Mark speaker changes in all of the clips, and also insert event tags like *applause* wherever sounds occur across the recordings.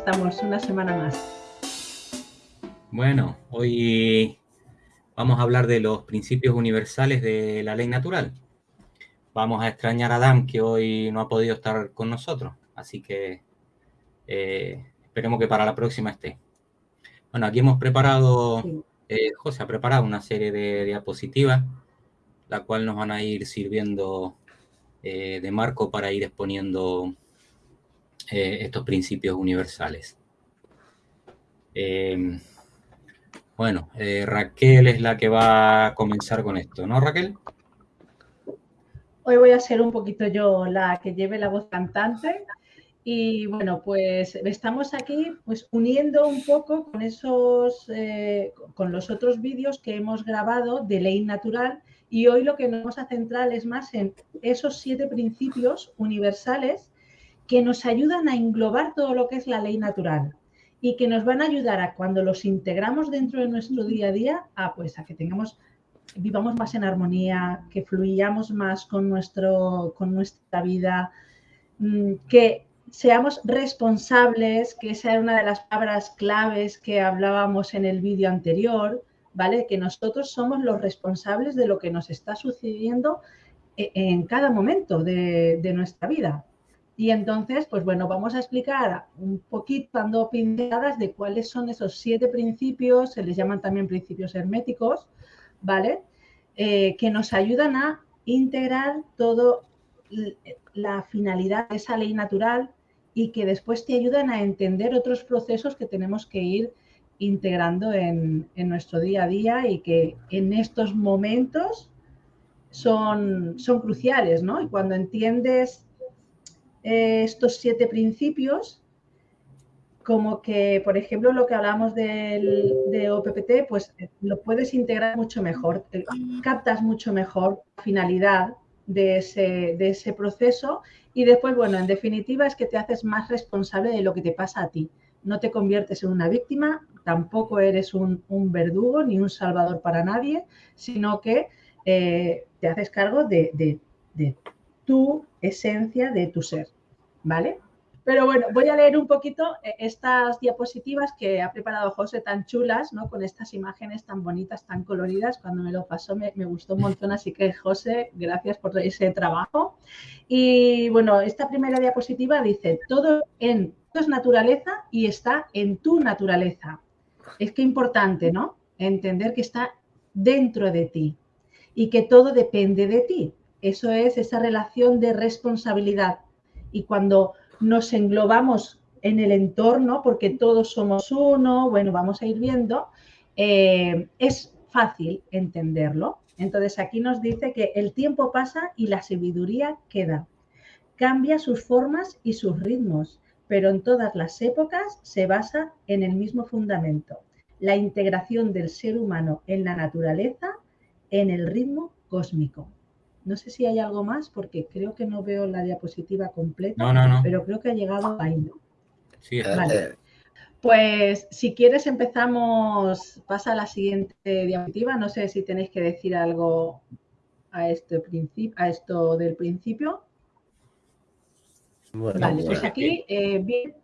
Speaker 1: estamos una semana más.
Speaker 2: Bueno, hoy vamos a hablar de los principios universales de la ley natural. Vamos a extrañar a Adam, que hoy no ha podido estar con nosotros, así que eh, esperemos que para la próxima esté. Bueno, aquí hemos preparado, eh, José ha preparado una serie de diapositivas, la cual nos van a ir sirviendo eh, de marco para ir exponiendo estos principios universales. bueno, Raquel es la que va a comenzar con esto, ¿no, Raquel?
Speaker 1: Hoy voy a ser un poquito yo la que lleve la voz cantante. Y bueno, pues estamos aquí pues uniendo un poco con esos, eh, con los otros vídeos que hemos grabado de ley natural y hoy lo que nos vamos a centrar es más en esos siete principios universales que nos ayudan a englobar todo lo que es la ley natural y que nos van a ayudar a cuando los integramos dentro de nuestro día a día, a pues a que tengamos vivamos más en armonía, que fluyamos más con, nuestro, con nuestra vida, mm, que seamos responsables, que esa era una de las palabras claves que hablábamos en el vídeo anterior, ¿vale? Que nosotros somos los responsables de lo que nos está sucediendo e, en cada momento de, de nuestra vida. Y entonces, pues bueno, vamos a explicar un poquito, dando pinceladas de cuáles son esos siete principios, se les llaman también principios herméticos, ¿vale? Eh, que nos ayudan a integrar todo la finalidad de esa ley natural y que después te ayudan a entender otros procesos que tenemos que ir integrando en, nuestro día a día y que en estos momentos son, son cruciales, ¿no? Y cuando entiendes eh, estos siete principios, como que, por ejemplo, lo que hablamos del, de OPPT, pues eh, lo puedes integrar mucho mejor, captas mucho mejor la finalidad de ese, de ese proceso y después, bueno, en definitiva es que te haces más responsable de lo que te pasa a ti. No te conviertes en una víctima, tampoco eres un, verdugo ni un salvador para nadie, sino que eh, te haces cargo de, de tu esencia, de tu ser, ¿vale? Pero bueno, voy a leer un poquito eh, estas diapositivas que ha preparado José tan chulas, ¿no? Con estas imágenes tan bonitas, tan coloridas. Cuando me lo pasó me, gustó un montón, así que José, gracias por ese trabajo. Y bueno, esta primera diapositiva dice, todo en es naturaleza y está en tu naturaleza. Es que importante, ¿no? Entender que está dentro de ti y que todo depende de ti. Eso es esa relación de responsabilidad. Y cuando nos englobamos en el entorno, porque todos somos uno, bueno, vamos a ir viendo, eh, es fácil entenderlo. Entonces aquí nos dice que el tiempo pasa y la sabiduría queda. Cambia sus formas y sus ritmos, pero en todas las épocas se basa en el mismo fundamento, la integración del ser humano en la naturaleza, en el ritmo cósmico. No sé si hay algo más porque creo que no veo la diapositiva completa.
Speaker 2: No, no, no.
Speaker 1: Pero creo que ha llegado ahí, ¿no?
Speaker 2: Sí, vale.
Speaker 1: Eh. Pues si quieres empezamos, pasa a la siguiente diapositiva. No sé si tenéis que decir algo a, este principio, a esto del principio. vale, pues aquí, eh, bien,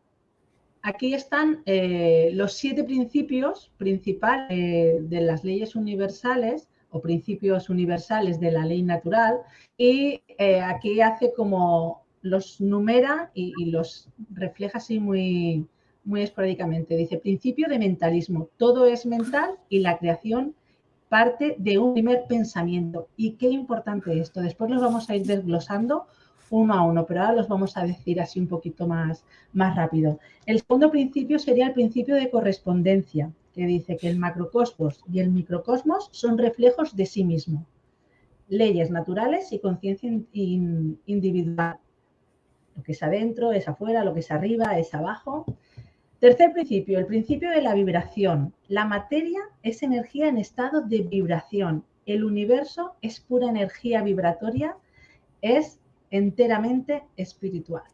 Speaker 1: aquí están eh, los siete principios principales de las leyes universales o principios universales de la ley natural y eh, aquí hace como los numera y, los refleja así muy, muy esporádicamente. Dice, principio de mentalismo, todo es mental y la creación parte de un primer pensamiento. Y qué importante esto. Después los vamos a ir desglosando uno a uno, pero ahora los vamos a decir así un poquito más, más rápido. El segundo principio sería el principio de correspondencia que dice que el macrocosmos y el microcosmos son reflejos de sí mismo, leyes naturales y conciencia individual. Lo que es adentro es afuera, lo que es arriba es abajo. Tercer principio, el principio de la vibración. La materia es energía en estado de vibración. El universo es pura energía vibratoria, es enteramente espiritual.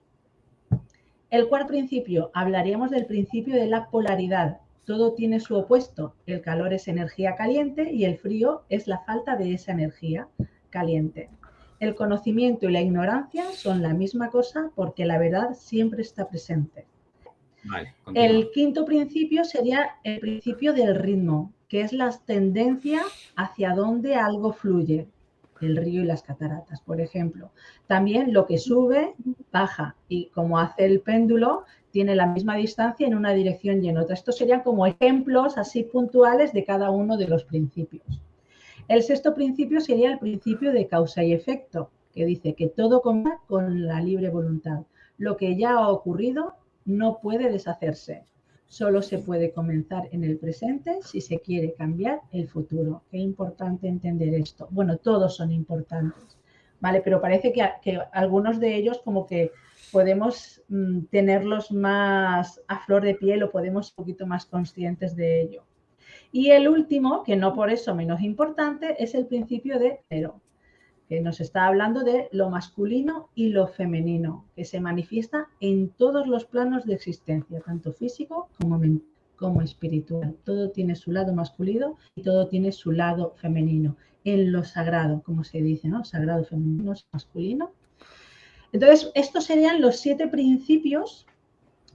Speaker 1: El cuarto principio, hablaríamos del principio de la polaridad, todo tiene su opuesto. El calor es energía caliente y el frío es la falta de esa energía caliente. El conocimiento y la ignorancia son la misma cosa porque la verdad siempre está presente. el quinto principio sería el principio del ritmo, que es la tendencia hacia donde algo fluye, el río y las cataratas, por ejemplo. También lo que sube, baja, y como hace el péndulo, tiene la misma distancia en una dirección y en otra. Estos serían como ejemplos así puntuales de cada uno de los principios. El sexto principio sería el principio de causa y efecto, que dice que todo comienza con la libre voluntad. Lo que ya ha ocurrido no puede deshacerse. Solo se puede comenzar en el presente si se quiere cambiar el futuro. Qué importante entender esto. Bueno, todos son importantes, ¿vale? Pero parece que, que algunos de ellos como que podemos mm, tenerlos más a flor de piel o podemos un poquito más conscientes de ello. Y el último, que no por eso menos importante, es el principio de cero, que nos está hablando de lo masculino y lo femenino, que se manifiesta en todos los planos de existencia, tanto físico como como espiritual. Todo tiene su lado masculino y todo tiene su lado femenino. En lo sagrado, como se dice, ¿no? Sagrado femenino, masculino. Entonces, estos serían los siete principios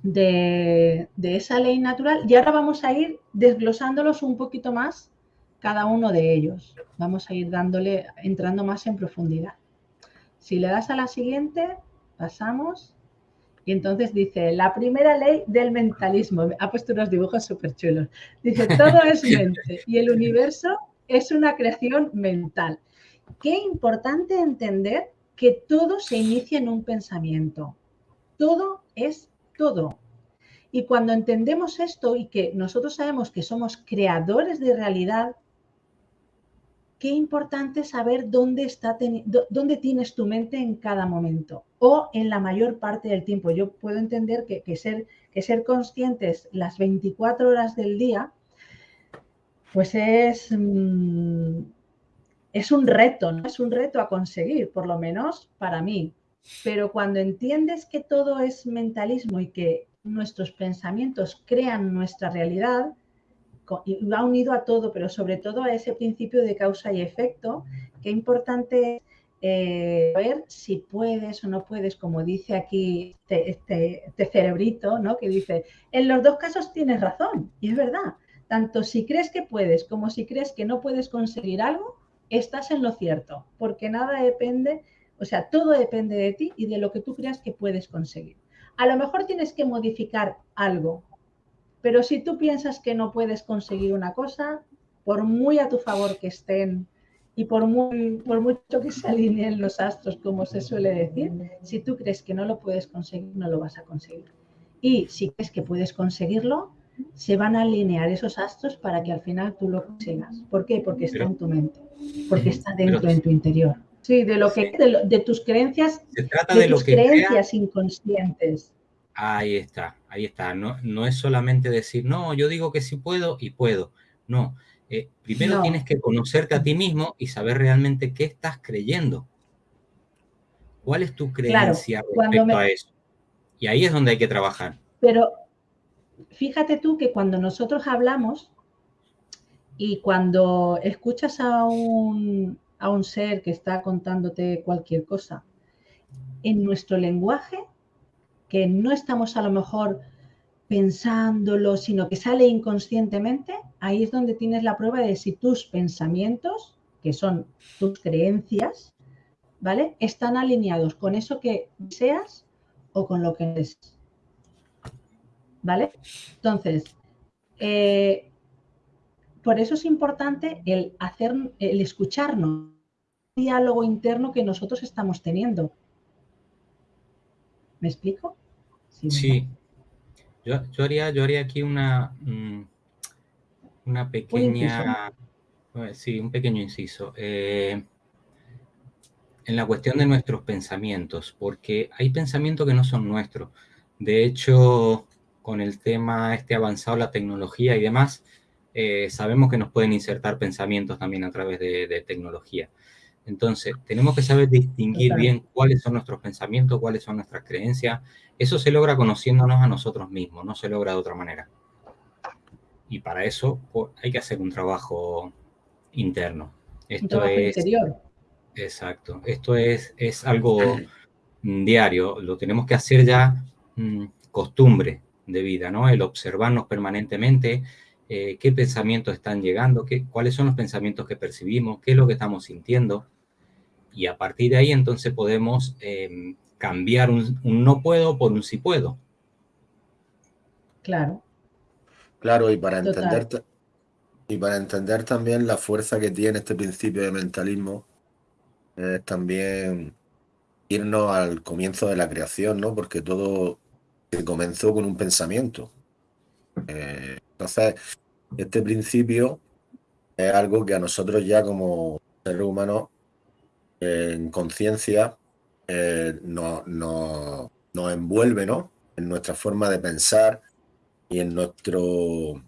Speaker 1: de, esa ley natural y ahora vamos a ir desglosándolos un poquito más cada uno de ellos. Vamos a ir dándole, entrando más en profundidad. Si le das a la siguiente, pasamos. Y entonces dice, la primera ley del mentalismo. Ha puesto unos dibujos súper chulos. Dice, todo es *laughs* mente y el universo es una creación mental. Qué importante entender que todo se inicia en un pensamiento. Todo es todo. Y cuando entendemos esto y que nosotros sabemos que somos creadores de realidad, qué importante saber dónde, está dónde tienes tu mente en cada momento o en la mayor parte del tiempo. Yo puedo entender que, ser, que ser conscientes las 24 horas del día, pues es, mm, es un reto, ¿no? Es un reto a conseguir, por lo menos para mí. Pero cuando entiendes que todo es mentalismo y que nuestros pensamientos crean nuestra realidad, y va unido a todo, pero sobre todo a ese principio de causa y efecto, qué importante es eh, ver si puedes o no puedes, como dice aquí este, este, este, cerebrito, ¿no? que dice, en los dos casos tienes razón, y es verdad, tanto si crees que puedes como si crees que no puedes conseguir algo, estás en lo cierto, porque nada depende o sea, todo depende de ti y de lo que tú creas que puedes conseguir. A lo mejor tienes que modificar algo, pero si tú piensas que no puedes conseguir una cosa, por muy a tu favor que estén y por, muy, por mucho que se alineen los astros, como se suele decir, si tú crees que no lo puedes conseguir, no lo vas a conseguir. Y si crees que puedes conseguirlo, se van a alinear esos astros para que al final tú lo consigas. ¿Por qué? Porque está en tu mente, porque está dentro en tu interior. Sí, de lo que de, tus creencias,
Speaker 2: Se trata de, tus
Speaker 1: creencias inconscientes.
Speaker 2: Ahí está, ahí está. No, no es solamente decir, no, yo digo que sí puedo y puedo. No, eh, primero tienes que conocerte a ti mismo y saber realmente qué estás creyendo. ¿Cuál es tu creencia respecto a eso? Y ahí es donde hay que trabajar.
Speaker 1: Pero fíjate tú que cuando nosotros hablamos y cuando escuchas a un, a un ser que está contándote cualquier cosa. En nuestro lenguaje, que no estamos a lo mejor pensándolo, sino que sale inconscientemente, ahí es donde tienes la prueba de si tus pensamientos, que son tus creencias, ¿vale? Están alineados con eso que deseas o con lo que eres. ¿Vale? Entonces, eh, por eso es importante el hacer, el escucharnos, el diálogo interno que nosotros estamos teniendo. ¿Me explico?
Speaker 2: Sí. Yo, haría, yo haría aquí una, mm, una pequeña, sí, un pequeño inciso. Eh, en la cuestión de nuestros pensamientos, porque hay pensamientos que no son nuestros. De hecho, con el tema este avanzado, la tecnología y demás, eh, sabemos que nos pueden insertar pensamientos también a través de, tecnología. Entonces, tenemos que saber distinguir bien cuáles son nuestros pensamientos, cuáles son nuestras creencias. Eso se logra conociéndonos a nosotros mismos, no se logra de otra manera. Y para eso pues, hay que hacer un trabajo interno. Esto es, interior. Exacto. Esto es, es algo diario. Lo tenemos que hacer ya mm, costumbre de vida, ¿no? El observarnos permanentemente, eh, qué pensamientos están llegando, qué, cuáles son los pensamientos que percibimos, qué es lo que estamos sintiendo. Y a partir de ahí entonces podemos em, cambiar un, no puedo por un sí puedo.
Speaker 1: Claro.
Speaker 3: Claro, y para entender y para entender también la fuerza que tiene este principio de mentalismo, es también irnos al comienzo de la creación, ¿no? Porque todo comenzó con un pensamiento. Eh, entonces, este principio es algo que a nosotros ya como seres humanos en conciencia eh, nos envuelve, ¿no? En nuestra forma de pensar y en nuestro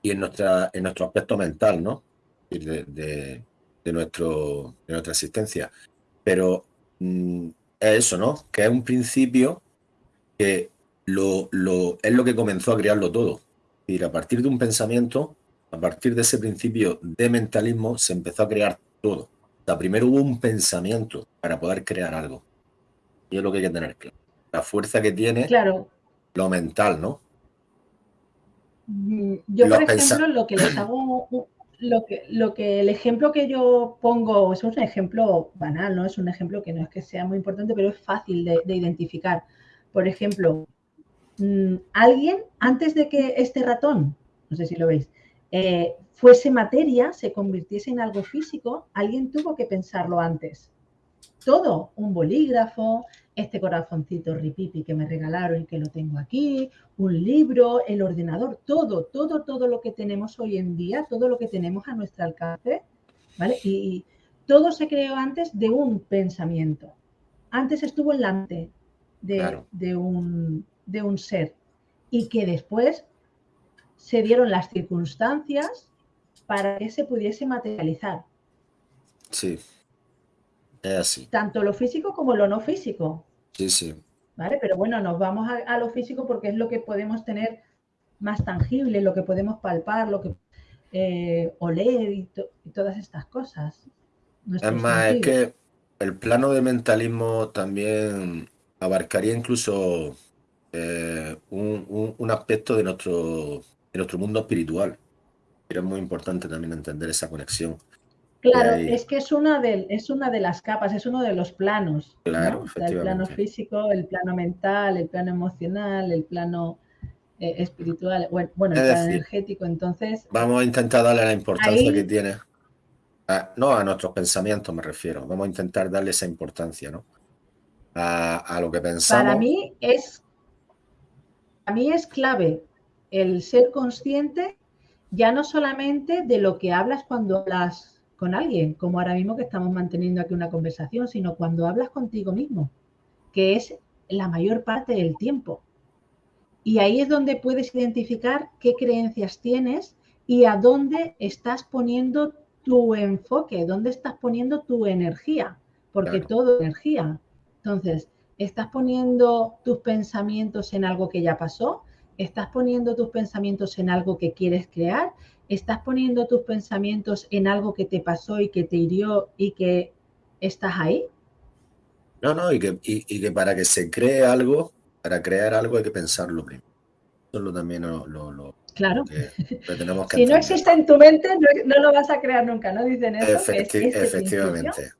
Speaker 3: y en nuestra en nuestro aspecto mental, ¿no? De, nuestro de nuestra existencia. Pero mm, es eso, ¿no? Que es un principio que lo, lo, es lo que comenzó a crearlo todo. Y a partir de un pensamiento, a partir de ese principio de mentalismo, se empezó a crear todo. O sea, primero hubo un pensamiento para poder crear algo. Y es lo que hay que tener claro. La fuerza que tiene
Speaker 1: claro.
Speaker 3: lo mental, ¿no?
Speaker 1: Mm, yo, por ejemplo, lo que les hago, lo que, lo que el ejemplo que yo pongo, es un ejemplo banal, ¿no? Es un ejemplo que no es que sea muy importante, pero es fácil de, identificar. Por ejemplo, mm, alguien, antes de que este ratón, no sé si lo veis, eh, fuese materia, se convirtiese en algo físico, alguien tuvo que pensarlo antes. Todo, un bolígrafo, este corazoncito ripipi que me regalaron y que lo tengo aquí, un libro, el ordenador, todo, todo, todo lo que tenemos hoy en día, todo lo que tenemos a nuestro alcance, ¿vale? Y, todo se creó antes de un pensamiento. Antes estuvo en la mente de, un, de un ser y que después se dieron las circunstancias para que se pudiese materializar.
Speaker 3: Sí, es así.
Speaker 1: Tanto lo físico como lo no físico.
Speaker 3: Sí, sí.
Speaker 1: ¿Vale? Pero bueno, nos vamos a, lo físico porque es lo que podemos tener más tangible, lo que podemos palpar, lo que eh, oler y, todas estas cosas.
Speaker 3: Es más, es que el plano de mentalismo también abarcaría incluso eh, un, aspecto de nuestro, de nuestro mundo espiritual. Pero es muy importante también entender esa conexión.
Speaker 1: Claro, es que es una, de, es una de las capas, es uno de los planos.
Speaker 3: Claro,
Speaker 1: el plano físico, el plano mental, el plano emocional, el plano eh, espiritual, bueno, el plano energético. Entonces.
Speaker 3: Vamos a intentar darle la importancia que tiene. no a nuestros pensamientos me refiero. Vamos a intentar darle esa importancia, ¿no? A, lo que pensamos.
Speaker 1: Para mí es. Mí es clave el ser consciente ya no solamente de lo que hablas cuando hablas con alguien, como ahora mismo que estamos manteniendo aquí una conversación, sino cuando hablas contigo mismo, que es la mayor parte del tiempo. Y ahí es donde puedes identificar qué creencias tienes y a dónde estás poniendo tu enfoque, dónde estás poniendo tu energía, porque todo es energía. Entonces, ¿estás poniendo tus pensamientos en algo que ya pasó? ¿Estás poniendo tus pensamientos en algo que quieres crear? ¿Estás poniendo tus pensamientos en algo que te pasó y que te hirió y que estás ahí?
Speaker 3: No, no, y que, y, que para que se cree algo, para crear algo hay que pensarlo primero. Eso también lo, lo,
Speaker 1: claro.
Speaker 3: tenemos *laughs* que
Speaker 1: si no existe en tu mente, no, lo vas a crear nunca, ¿no? Dicen eso.
Speaker 3: Este efectivamente.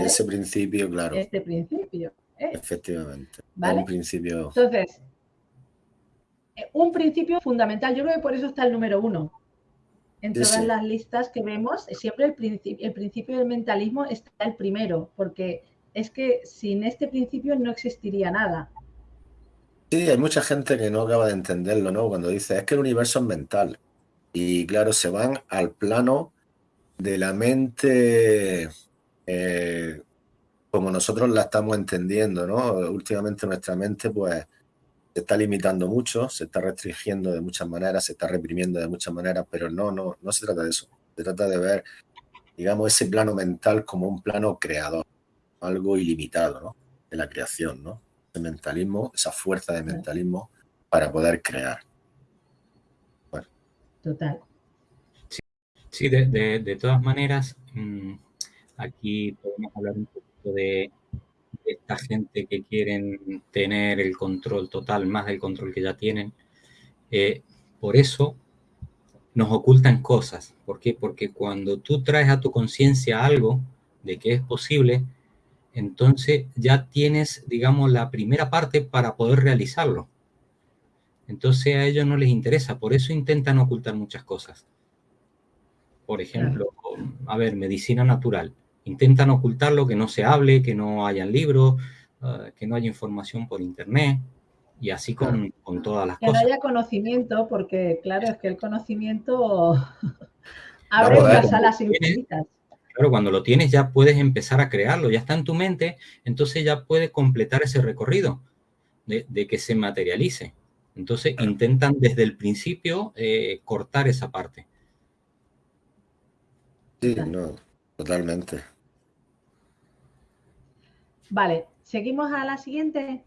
Speaker 3: Y ese principio, claro.
Speaker 1: Este principio. ¿Eh?
Speaker 3: Efectivamente. ¿Vale? Un principio.
Speaker 1: Entonces, eh, un principio fundamental. Yo creo que por eso está el número uno en todas las listas que vemos, siempre el, principio, el principio del mentalismo está el primero, porque es que sin este principio no existiría nada.
Speaker 3: Sí, hay mucha gente que no acaba de entenderlo, ¿no? Cuando dice, es que el universo es mental. Y claro, se van al plano de la mente eh, como nosotros la estamos entendiendo, ¿no? Últimamente nuestra mente, pues, se está limitando mucho, se está restringiendo de muchas maneras, se está reprimiendo de muchas maneras, pero no, no, no se trata de eso. Se trata de ver, digamos, ese plano mental como un plano creador, algo ilimitado, ¿no? De la creación, ¿no? El mentalismo, esa fuerza de mentalismo para poder crear.
Speaker 1: Bueno. Total.
Speaker 2: Sí, de, todas maneras, mm, aquí podemos hablar un poquito de esta gente que quieren tener el control total, más del control que ya tienen. Eh, por eso nos ocultan cosas. ¿Por qué? Porque cuando tú traes a tu conciencia algo de que es posible, entonces ya tienes, digamos, la primera parte para poder realizarlo. Entonces a ellos no les interesa, por eso intentan ocultar muchas cosas. Por ejemplo, a ver, medicina natural. Intentan ocultarlo, que no se hable, que no hayan libros, ah, que no haya información por internet y así con, todas las cosas.
Speaker 1: Que no haya conocimiento, porque claro, es que el conocimiento *laughs* abre las alas infinitas.
Speaker 2: Claro, cuando lo tienes ya puedes empezar a crearlo, ya está en tu mente, entonces ya puedes completar ese recorrido de, que se materialice. Entonces intentan desde el principio eh, cortar esa parte.
Speaker 3: Sí, no, totalmente.
Speaker 1: Vale, seguimos a la siguiente,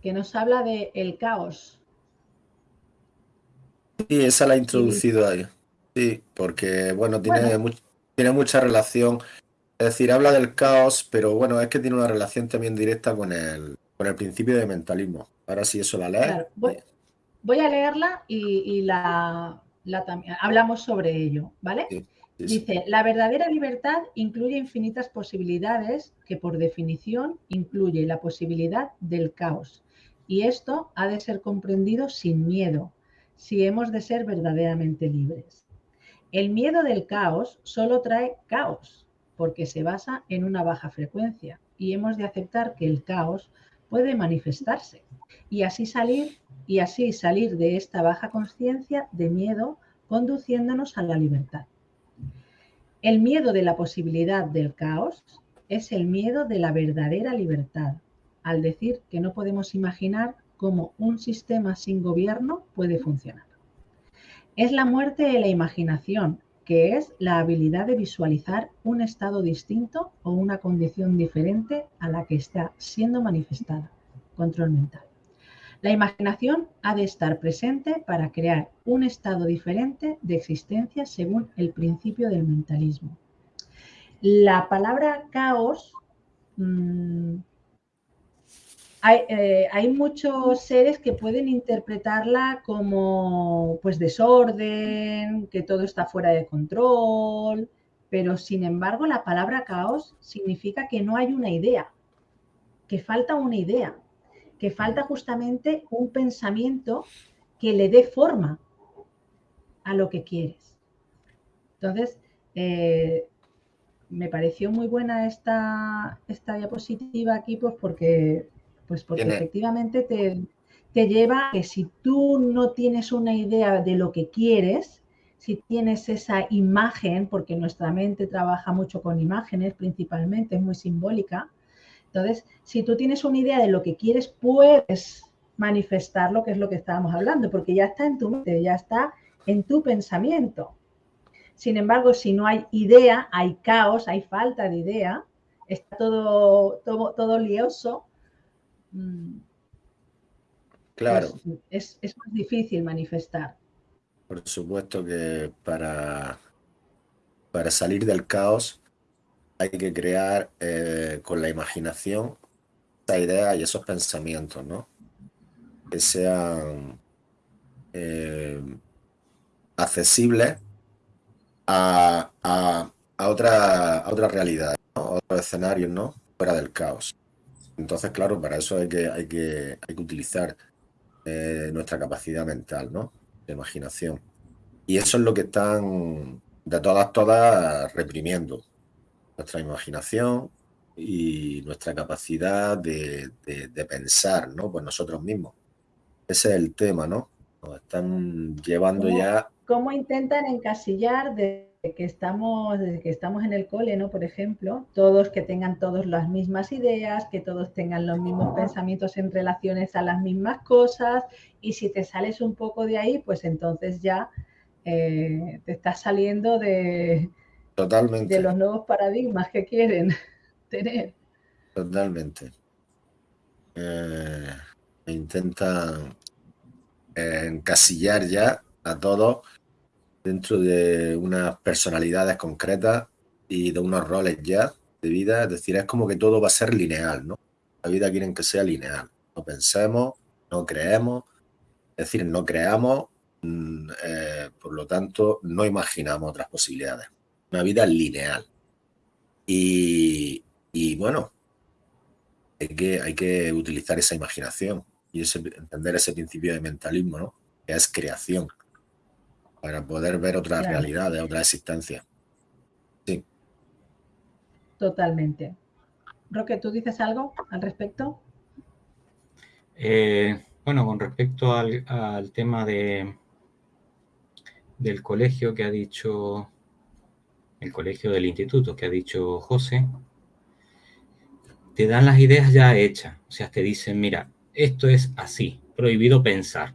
Speaker 1: que nos habla de el caos.
Speaker 3: Sí, esa la ha introducido ahí. Sí, porque, bueno, tiene, tiene mucha relación. Es decir, habla del caos, pero bueno, es que tiene una relación también directa con el, con el principio de mentalismo. Ahora sí, eso la lees.
Speaker 1: voy, a leerla y, la, también, hablamos sobre ello, ¿vale? Dice, la verdadera libertad incluye infinitas posibilidades que por definición incluye la posibilidad del caos. Y esto ha de ser comprendido sin miedo, si hemos de ser verdaderamente libres. El miedo del caos solo trae caos, porque se basa en una baja frecuencia y hemos de aceptar que el caos puede manifestarse y así salir y así salir de esta baja conciencia de miedo conduciéndonos a la libertad. El miedo de la posibilidad del caos es el miedo de la verdadera libertad, al decir que no podemos imaginar cómo un sistema sin gobierno puede funcionar. Es la muerte de la imaginación, que es la habilidad de visualizar un estado distinto o una condición diferente a la que está siendo manifestada. Control mental. La imaginación ha de estar presente para crear un estado diferente de existencia según el principio del mentalismo. La palabra caos mm, eh, hay, muchos seres que pueden interpretarla como pues desorden, que todo está fuera de control, pero sin embargo la palabra caos significa que no hay una idea, que falta una idea, que falta justamente un pensamiento que le dé forma a lo que quieres. Entonces, eh, me pareció muy buena esta, esta diapositiva aquí, pues porque pues porque efectivamente te, te lleva a que si tú no tienes una idea de lo que quieres, si tienes esa imagen, porque nuestra mente trabaja mucho con imágenes principalmente, es muy simbólica, entonces, si tú tienes una idea de lo que quieres, puedes manifestar lo que es lo que estábamos hablando, porque ya está en tu mente, ya está en tu pensamiento. Sin embargo, si no hay idea, hay caos, hay falta de idea, está todo, todo, todo lioso, Mm.
Speaker 3: Claro.
Speaker 1: Pues, es, más difícil manifestar.
Speaker 3: Por supuesto que para, para salir del caos hay que crear eh, con la imaginación esa idea y esos pensamientos, ¿no? Que sean eh, accesibles a, a, a, otra, a otra realidad, a otros escenarios, ¿no? Fuera del caos. Entonces, claro, para eso hay que, hay que, hay que utilizar eh, nuestra capacidad mental, ¿no? De imaginación. Y eso es lo que están de todas, todas reprimiendo. Nuestra imaginación y nuestra capacidad de, pensar, ¿no? Pues nosotros mismos. Ese es el tema, ¿no? Nos están llevando ya...
Speaker 1: ¿Cómo intentan encasillar de que estamos, desde que estamos en el cole, ¿no? Por ejemplo, todos que tengan todos las mismas ideas, que todos tengan los mismos pensamientos en relaciones a las mismas cosas, y si te sales un poco de ahí, pues entonces ya eh, te estás saliendo de,
Speaker 3: Totalmente.
Speaker 1: de los nuevos paradigmas que quieren *laughs* tener.
Speaker 3: Totalmente. Eh, intentan encasillar ya a todos dentro de unas personalidades concretas y de unos roles ya de vida, es decir, es como que todo va a ser lineal, ¿no? La vida quieren que sea lineal. No pensemos, no creemos, es decir, no creamos, mm, eh, por lo tanto, no imaginamos otras posibilidades. Una vida lineal. Y, bueno, hay que, hay que utilizar esa imaginación y entender ese principio de mentalismo, ¿no? Que es creación, para poder ver otras realidades, otras existencias. Sí.
Speaker 1: Totalmente. Roque, ¿tú dices algo al respecto?
Speaker 2: Eh, bueno, con respecto al, tema de, del colegio que ha dicho, el colegio del instituto que ha dicho José, te dan las ideas ya hechas. O sea, te dicen, mira, esto es así, prohibido pensar.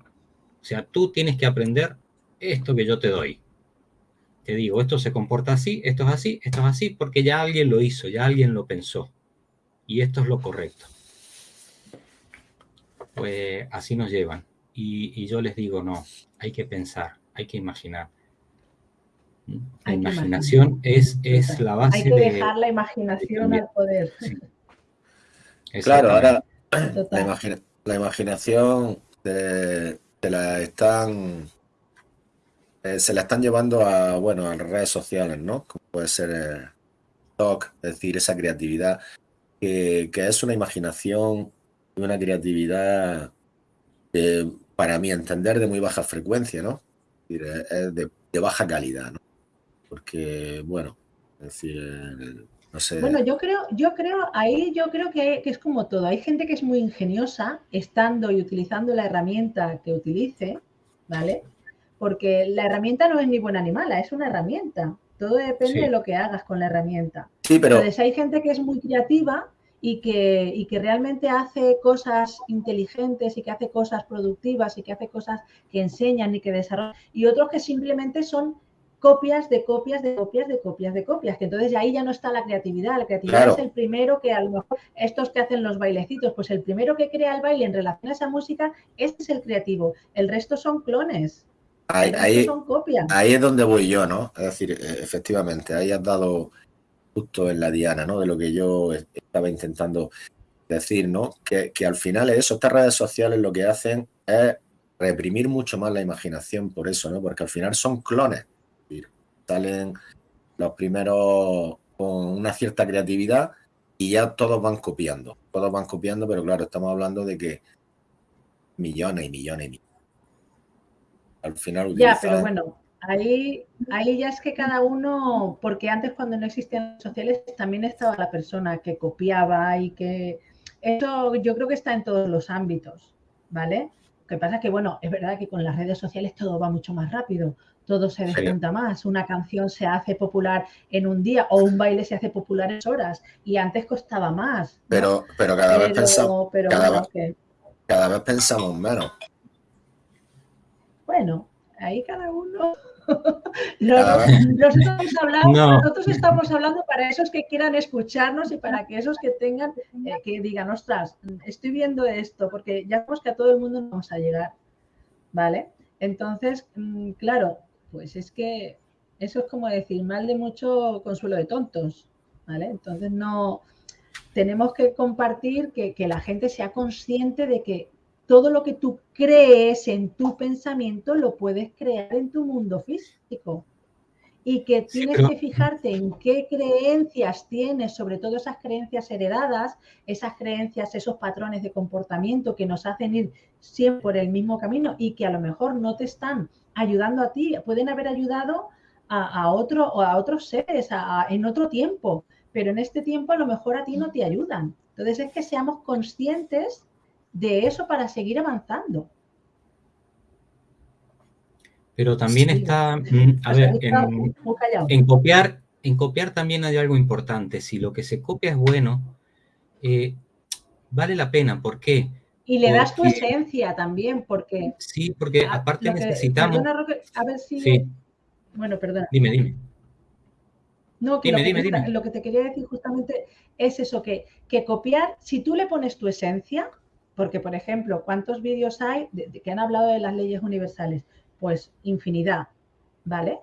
Speaker 2: O sea, tú tienes que aprender esto que yo te doy. Te digo, esto se comporta así, esto es así, esto es así, porque ya alguien lo hizo, ya alguien lo pensó. Y esto es lo correcto pues así nos llevan. Y, yo les digo, no, hay que pensar, hay que imaginar. La imaginación es, es la base
Speaker 1: Hay que dejar la imaginación al poder. *laughs*
Speaker 3: Claro, ahora la, imaginación te, la están eh, se la están llevando a bueno a las redes sociales, ¿no? Como puede ser el talk, es decir, esa creatividad que, que es una imaginación una creatividad, para mi entender, de muy baja frecuencia, ¿no? Es de, baja calidad, ¿no? Porque, bueno, es decir, no sé.
Speaker 1: Bueno, yo creo, yo creo, ahí yo creo que, que, es como todo. Hay gente que es muy ingeniosa, estando y utilizando la herramienta que utilice, ¿vale? Porque la herramienta no es ni buena ni mala, es una herramienta. Todo depende de lo que hagas con la herramienta.
Speaker 3: Sí, pero...
Speaker 1: Entonces hay gente que es muy creativa y que, que realmente hace cosas inteligentes y que hace cosas productivas y que hace cosas que enseñan y que desarrollan, y otros que simplemente son copias de copias de copias de copias de copias, que entonces ahí ya no está la creatividad, la creatividad es el primero que a lo mejor estos que hacen los bailecitos, pues el primero que crea el baile en relación a esa música, este es el creativo, el resto son clones.
Speaker 3: Ahí, son copias. ahí es donde voy yo, ¿no? Es decir, e, efectivamente, ahí has dado justo en la diana, ¿no? De lo que yo estaba intentando decir, ¿no? Que, al final eso, estas redes sociales lo que hacen es reprimir mucho más la imaginación por eso, ¿no? Porque al final son clones. Salen los primeros con una cierta creatividad y ya todos van copiando. Todos van copiando, pero claro, estamos hablando de que millones y millones y millones. Al final
Speaker 1: Ya, pero bueno, Ahí, ahí ya es que cada uno, porque antes cuando no existían redes sociales también estaba la persona que copiaba y que eso yo creo que está en todos los ámbitos, ¿vale? Lo que pasa es que, bueno, es verdad que con las redes sociales todo va mucho más rápido, todo se descuenta más, una canción se hace popular en un día o un baile se hace popular en horas y antes costaba más.
Speaker 3: Pero, pero cada vez pensamos, cada, cada vez pensamos menos.
Speaker 1: Bueno, ahí cada uno *laughs* *laughs* nosotros, estamos hablando para esos que quieran escucharnos y para que esos que tengan, eh, que digan, ostras, estoy viendo esto, porque ya vemos que a todo el mundo no vamos a llegar, ¿vale? Entonces, mm, claro, pues es que eso es como decir, mal de mucho consuelo de tontos, ¿vale? Entonces no, tenemos que compartir que, que la gente sea consciente de que todo lo que tú crees en tu pensamiento lo puedes crear en tu mundo físico. Y que tienes que fijarte en qué creencias tienes, sobre todo esas creencias heredadas, esas creencias, esos patrones de comportamiento que nos hacen ir siempre por el mismo camino y que a lo mejor no te están ayudando a ti, pueden haber ayudado a, otro, o a otros seres en otro tiempo, pero en este tiempo a lo mejor a ti no te ayudan. Entonces es que seamos conscientes de eso para seguir avanzando.
Speaker 2: Pero también está, mm, a ver, en, copiar, en copiar también hay algo importante. Si lo que se copia es bueno, eh, vale la pena. ¿Por qué?
Speaker 1: Y le das tu esencia también, porque...
Speaker 2: Sí, porque aparte necesitamos...
Speaker 1: a ver si... Bueno, perdona.
Speaker 2: Dime, dime.
Speaker 1: No, que, lo, que te quería decir justamente es eso, que, que copiar, si tú le pones tu esencia, porque, por ejemplo, ¿cuántos vídeos hay que han hablado de las leyes universales? Pues infinidad, ¿vale?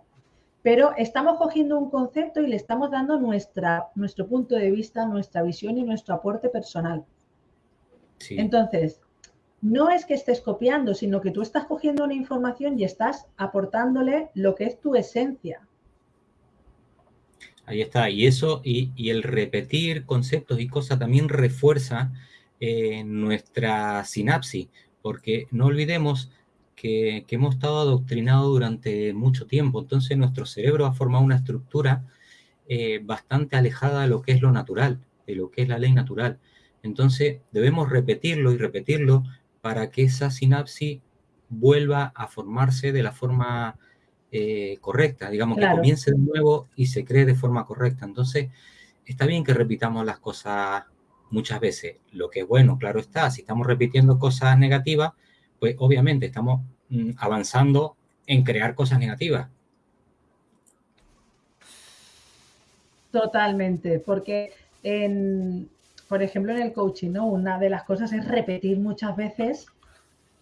Speaker 1: pero estamos cogiendo un concepto y le estamos dando nuestra, nuestro punto de vista, nuestra visión y nuestro aporte personal. Entonces, no es que estés copiando, sino que tú estás cogiendo una información y estás aportándole lo que es tu esencia.
Speaker 2: Ahí está, y eso, y, el repetir conceptos y cosas también refuerza eh, nuestra sinapsis, porque no olvidemos que, hemos estado adoctrinados durante mucho tiempo, entonces nuestro cerebro ha formado una estructura eh, bastante alejada de lo que es lo natural, de lo que es la ley natural. Entonces debemos repetirlo y repetirlo para que esa sinapsis vuelva a formarse de la forma eh, correcta, digamos, que comience de nuevo y se cree de forma correcta. Entonces, está bien que repitamos las cosas muchas veces. Lo que es bueno, claro está, si estamos repitiendo cosas negativas, pues obviamente estamos mm, avanzando en crear cosas negativas.
Speaker 1: Totalmente, porque en, por ejemplo, en el coaching, ¿no? Una de las cosas es repetir muchas veces.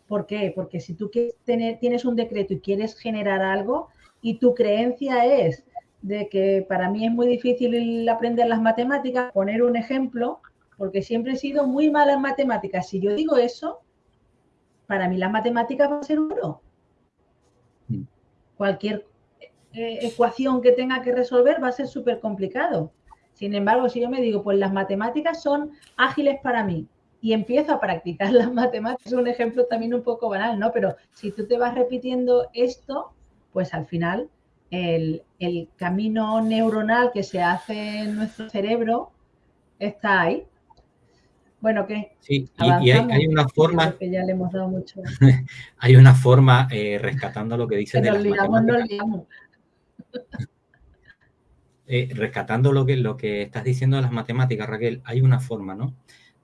Speaker 1: ¿Por qué? Porque si tú quieres tener, tienes un decreto y quieres generar algo y tu creencia es de que para mí es muy difícil aprender las matemáticas, poner un ejemplo, porque siempre he sido muy mala en matemáticas. Si yo digo eso, para mí las matemáticas van a ser oro. Mm. Cualquier eh, ecuación que tenga que resolver va a ser súper complicado. Sin embargo, si yo me digo, pues las matemáticas son ágiles para mí y empiezo a practicar *laughs* las matemáticas, es un ejemplo también un poco banal, ¿no? Pero si tú te vas repitiendo esto, pues al final el, camino neuronal que se hace en nuestro cerebro está ahí. Bueno, ¿qué?
Speaker 2: Sí, y, hay, una forma...
Speaker 1: Que ya le hemos dado mucho. *laughs*
Speaker 2: hay una forma, eh, rescatando lo que dice de
Speaker 1: las matemáticas. *laughs*
Speaker 2: Eh, rescatando lo que, lo que estás diciendo de las matemáticas, Raquel, hay una forma, ¿no?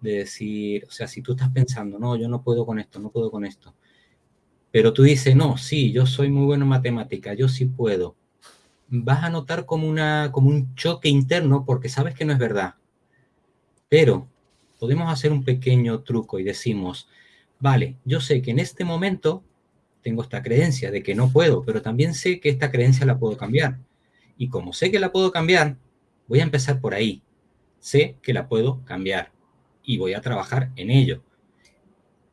Speaker 2: De decir, o sea, si tú estás pensando, no, yo no puedo con esto, no puedo con esto, pero tú dices, no, sí, yo soy muy bueno en matemática, yo sí puedo, vas a notar como, una, como un choque interno porque sabes que no es verdad. Pero podemos hacer un pequeño truco y decimos, vale, yo sé que en este momento tengo esta creencia de que no puedo, pero también sé que esta creencia la puedo cambiar. Y como sé que la puedo cambiar, voy a empezar por ahí. Sé que la puedo cambiar y voy a trabajar en ello.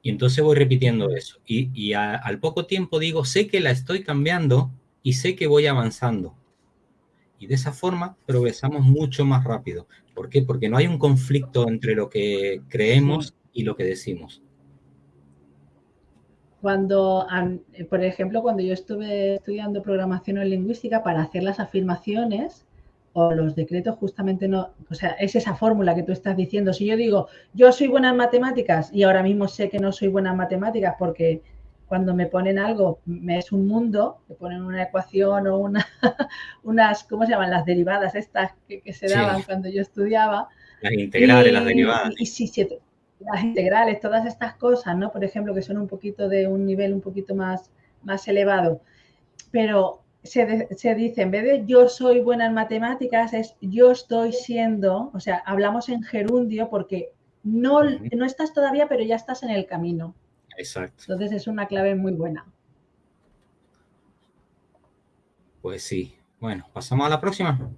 Speaker 2: Y entonces voy repitiendo eso. Y, al poco tiempo digo, sé que la estoy cambiando y sé que voy avanzando. Y de esa forma progresamos mucho más rápido. ¿Por qué? Porque no hay un conflicto entre lo que creemos y lo que decimos.
Speaker 1: Cuando, eh, por ejemplo, cuando yo estuve estudiando programación o lingüística para hacer las afirmaciones o los decretos, justamente no, o sea, es esa fórmula que tú estás diciendo. Si yo digo, yo soy buena en matemáticas y ahora mismo sé que no soy buena en matemáticas porque cuando me ponen algo, me es un mundo, me ponen una ecuación o una, *laughs* unas, ¿cómo se llaman? Las derivadas estas que, se daban cuando yo estudiaba.
Speaker 2: Las integrales, las derivadas.
Speaker 1: Y, sí, sí, las integrales, todas estas cosas, ¿no? Por ejemplo, que son un poquito de un nivel un poquito más, más elevado. Pero se, se, dice, en vez de yo soy buena en matemáticas, es yo estoy siendo, o sea, hablamos en gerundio porque no, no estás todavía, pero ya estás en el camino.
Speaker 2: Exacto.
Speaker 1: Entonces es una clave muy buena.
Speaker 2: Pues sí. Bueno, ¿pasamos a la próxima?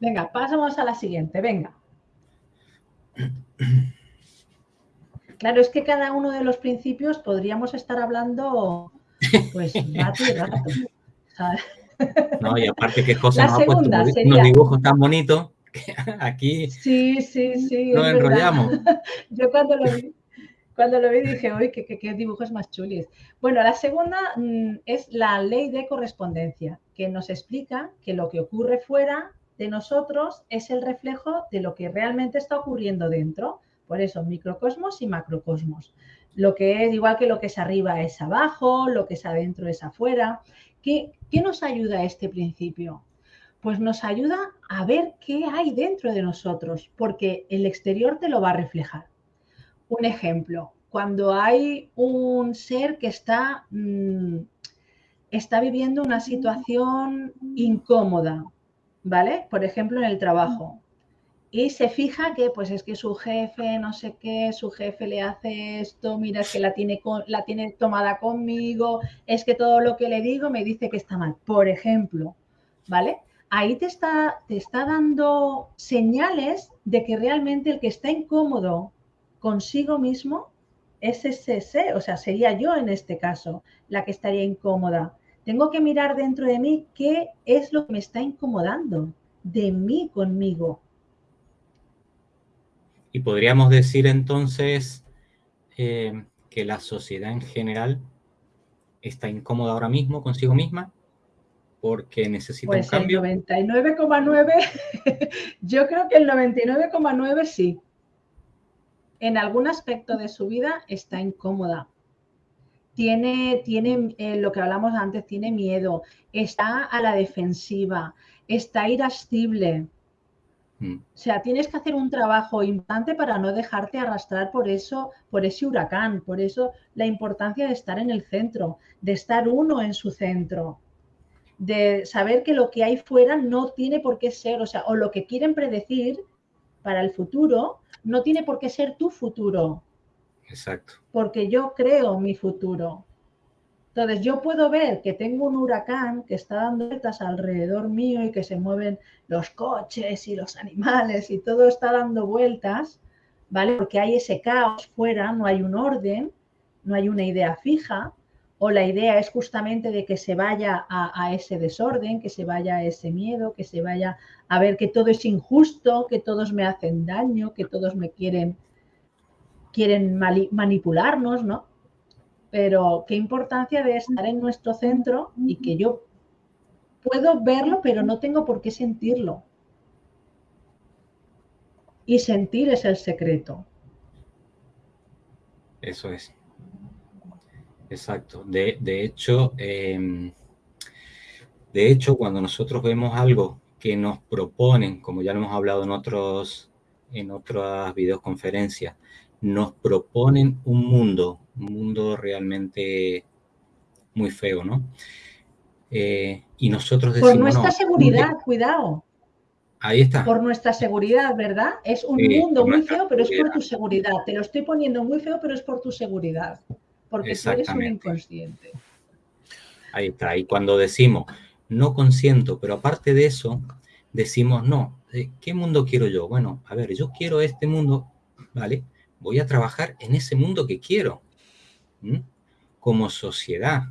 Speaker 1: Venga, pasamos a la siguiente, venga. *clears throat* Claro, es que cada uno de los principios podríamos estar hablando pues *laughs* rato y rato.
Speaker 2: No, y aparte que José nos ha puesto unos dibujos tan bonitos que *laughs* aquí
Speaker 1: sí, sí, sí,
Speaker 2: nos enrollamos. *laughs*
Speaker 1: Yo cuando lo vi, cuando lo vi dije, uy, qué, qué, dibujos más chulis. Bueno, la segunda mm, es la ley de correspondencia, que nos explica que lo que ocurre fuera de nosotros es el reflejo de lo que realmente está ocurriendo dentro. Por eso, microcosmos y macrocosmos. Lo que es igual que lo que es arriba es abajo, lo que es adentro es afuera. ¿Qué, qué nos ayuda este principio? Pues nos ayuda a ver qué hay dentro de nosotros, porque el exterior te lo va a reflejar. Un ejemplo, cuando hay un ser que está, mm, está viviendo una situación incómoda, ¿vale? Por ejemplo, en el trabajo y se fija que pues es que su jefe, no sé qué, su jefe le hace esto, mira, es que la tiene, la tiene tomada conmigo, es que todo lo que le digo me dice que está mal, por ejemplo, ¿vale? Ahí te está, te está dando señales de que realmente el que está incómodo consigo mismo es ese o sea, sería yo en este caso la que estaría incómoda. Tengo que mirar dentro de mí qué es lo que me está incomodando de mí conmigo.
Speaker 2: Y podríamos decir entonces eh, que la sociedad en general está incómoda ahora mismo consigo misma porque necesita un cambio.
Speaker 1: El *laughs* 99,9, yo creo que el 99,9 sí. En algún aspecto de su vida está incómoda. Tiene, tiene eh, lo que hablamos antes, tiene miedo, está a la defensiva, está irascible. O sea, tienes que hacer un trabajo importante para no dejarte arrastrar por eso, por ese huracán. Por eso la importancia de estar en el centro, de estar uno en su centro, de saber que lo que hay fuera no tiene por qué ser, o sea, o lo que quieren predecir para el futuro no tiene por qué ser tu futuro.
Speaker 2: Exacto.
Speaker 1: Porque yo creo mi futuro. Entonces yo puedo ver que tengo un huracán que está dando vueltas alrededor mío y que se mueven los coches y los animales y todo está dando vueltas, ¿vale? Porque hay ese caos fuera, no hay un orden, no hay una idea fija, o la idea es justamente de que se vaya a, ese desorden, que se vaya a ese miedo, que se vaya a ver que todo es injusto, que todos me hacen daño, que todos me quieren, quieren manipularnos, ¿no? Pero qué importancia de estar en nuestro centro y que yo puedo verlo, pero no tengo por qué sentirlo. Y sentir es el secreto.
Speaker 2: Eso es. Exacto. De, hecho, em, de hecho, cuando nosotros vemos algo que nos proponen, como ya lo hemos hablado en otros, en otras videoconferencias, nos proponen un mundo un mundo realmente muy feo, ¿no? Eh, y nosotros decimos...
Speaker 1: Por nuestra seguridad, cuidado.
Speaker 2: Ahí está.
Speaker 1: Por nuestra seguridad, ¿verdad? Es un mundo muy feo, pero es por tu seguridad. Te lo estoy poniendo muy feo, pero es por tu seguridad. Porque tú eres un inconsciente.
Speaker 2: Ahí está. Y cuando decimos, no consiento, pero aparte de eso, decimos, no, eh, ¿qué mundo quiero yo? Bueno, a ver, yo quiero este mundo, ¿vale? Voy a trabajar en ese mundo que quiero como sociedad.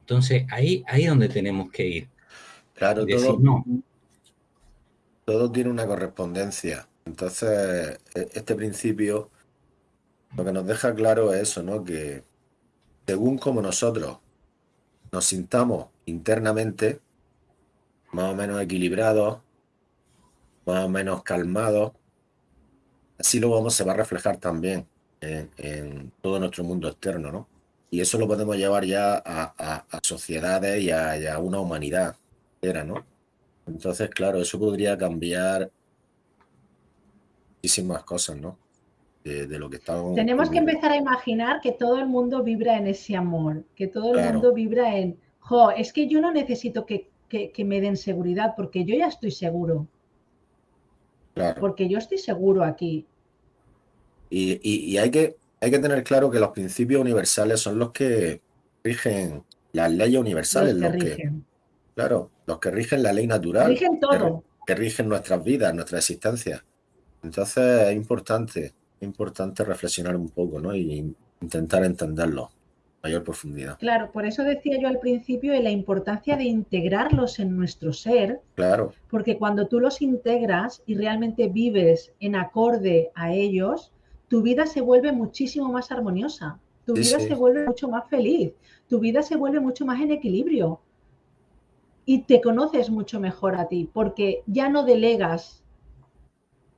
Speaker 2: Entonces, ahí, es donde tenemos que ir.
Speaker 3: Claro, todo, todo tiene una correspondencia. Entonces, e, este principio lo que nos deja claro es eso, ¿no? Que según como nosotros nos sintamos internamente, más o menos equilibrados, más o menos calmados, así luego se va a reflejar también en, todo nuestro mundo externo, ¿no? Y eso lo podemos llevar ya a, sociedades y a, una humanidad era, ¿no? Entonces, claro, eso podría cambiar muchísimas cosas, ¿no? De, lo que estamos...
Speaker 1: Tenemos que empezar a imaginar que todo el mundo vibra en ese amor, que todo el mundo vibra en, jo, es que yo no necesito que, que, me den seguridad porque yo ya estoy seguro. Claro. Porque yo estoy seguro aquí.
Speaker 3: Y, hay, que, hay que tener claro que los principios universales son los que rigen las leyes universales. Los que, claro, los que rigen la ley natural.
Speaker 1: Rigen todo.
Speaker 3: Que, rigen nuestras vidas, nuestra existencia. Entonces es importante, importante reflexionar un poco, ¿no? Y intentar entenderlo mayor profundidad.
Speaker 1: Claro, por eso decía yo al principio de la importancia de integrarlos en nuestro ser.
Speaker 3: Claro.
Speaker 1: Porque cuando tú los integras y realmente vives en acorde a ellos, tu vida se vuelve muchísimo más armoniosa, tu vida se vuelve mucho más feliz, tu vida se vuelve mucho más en equilibrio y te conoces mucho mejor a ti, porque ya no delegas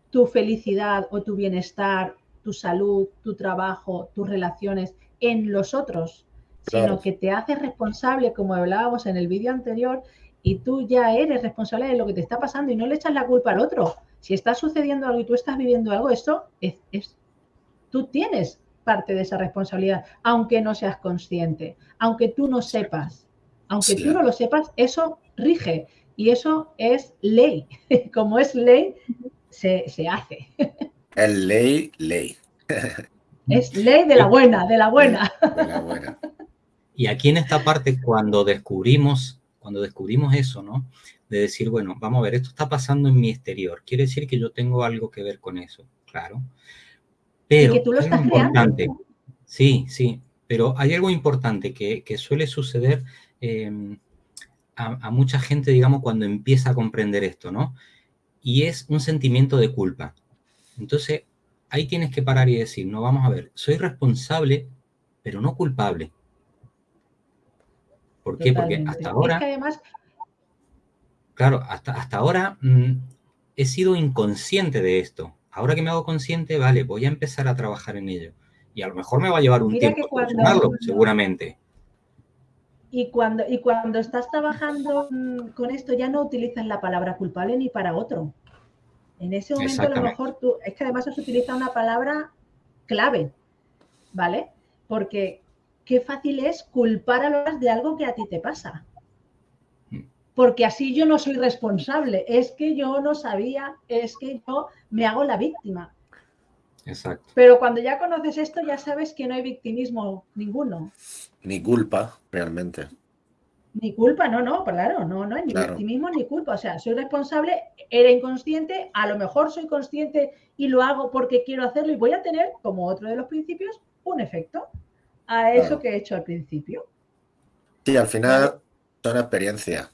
Speaker 1: tu felicidad o tu bienestar, tu salud, tu trabajo, tus relaciones en los otros, sino que te haces responsable, como hablábamos en el vídeo anterior, y tú ya eres responsable de lo que te está pasando y no le echas la culpa al otro. Si está sucediendo algo y tú estás viviendo algo, esto es, es tú tienes parte de esa responsabilidad, aunque no seas consciente, aunque tú no sepas, aunque tú no lo sepas, eso rige y eso es ley. *laughs* Como es ley, se, hace.
Speaker 3: Es ley, ley.
Speaker 1: Es ley de la buena, de la buena.
Speaker 2: Y aquí en esta parte, cuando descubrimos, cuando descubrimos eso, ¿no? De decir, bueno, vamos a ver, esto está pasando en mi exterior, quiere decir que yo tengo algo que ver con eso, claro. Pero
Speaker 1: y que tú lo estás
Speaker 2: importante, sí, sí, pero hay algo importante que, suele suceder em, a, a, mucha gente, digamos, cuando empieza a comprender esto, ¿no? Y es un sentimiento de culpa. Entonces, ahí tienes que parar y decir, no, vamos a ver, soy responsable, pero no culpable. ¿Por qué? Porque hasta ahora... Claro, hasta, hasta ahora mm, he sido inconsciente de esto. Ahora que me hago consciente, vale, voy a empezar a trabajar en ello. Y a lo mejor me va a llevar un tiempo cuando, seguramente.
Speaker 1: Y cuando, y cuando estás trabajando mm, con esto, ya no utilizas la palabra culpable ni para otro. En ese momento a lo mejor tú, es que además se utiliza una palabra clave, ¿vale? Porque qué fácil es culpar a los de algo que a ti te pasa. Porque así yo no soy responsable, es que yo no sabía, es que yo me hago la víctima.
Speaker 2: Exacto.
Speaker 1: Pero cuando ya conoces esto, ya sabes que no hay victimismo ninguno.
Speaker 3: Ni culpa, realmente.
Speaker 1: Ni culpa, no, no, claro, no, no hay ni victimismo ni culpa. O sea, soy responsable, era inconsciente, a lo mejor soy consciente y lo hago porque quiero hacerlo y voy a tener, como otro de los principios, un efecto a eso que he hecho al principio.
Speaker 3: Sí, al final son experiencias.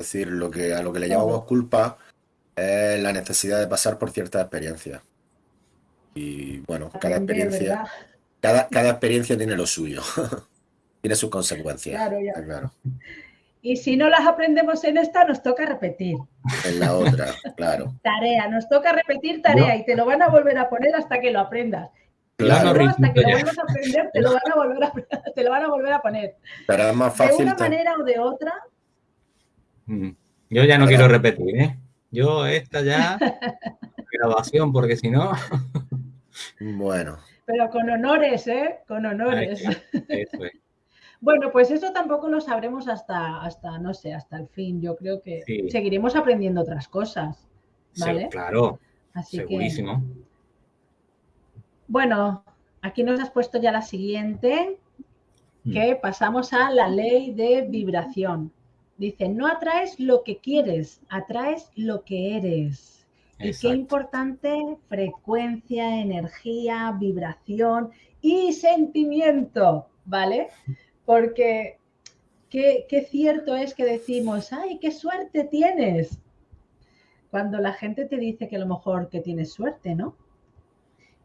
Speaker 3: Es decir, lo que, a lo que le llamamos culpa es la necesidad de pasar por ciertas experiencias. Y bueno, cada experiencia, cada, cada experiencia tiene lo suyo. *laughs* tiene sus consecuencias. Claro, ya. claro.
Speaker 1: Y si no las aprendemos en esta, nos toca repetir.
Speaker 3: En la otra, *laughs* claro.
Speaker 1: Tarea, nos toca repetir tarea y te lo van a volver a poner hasta que lo aprendas. Claro. hasta que lo vuelvas a *laughs* aprender, te lo, van a volver a, te lo van a volver a poner.
Speaker 3: Pero es más fácil.
Speaker 1: De una manera o de otra.
Speaker 2: Mm. Yo ya no quiero repetir, ¿eh? Yo esta ya, *laughs* grabación, porque si no...
Speaker 3: bueno.
Speaker 1: Pero con honores, ¿eh? Con honores. *laughs* Bueno, pues eso tampoco lo sabremos hasta, hasta, no sé, hasta el fin. Yo creo que seguiremos aprendiendo otras cosas. ¿vale?
Speaker 2: claro. Así segurísimo.
Speaker 1: bueno, aquí nos has puesto ya la siguiente, mm. que pasamos a la ley de vibración. Dice, no atraes lo que quieres, atraes lo que eres. Y qué importante frecuencia, energía, vibración y sentimiento, ¿vale? Porque qué, cierto es que decimos, ay, qué suerte tienes. Cuando la gente te dice que a lo mejor que tienes suerte, ¿no?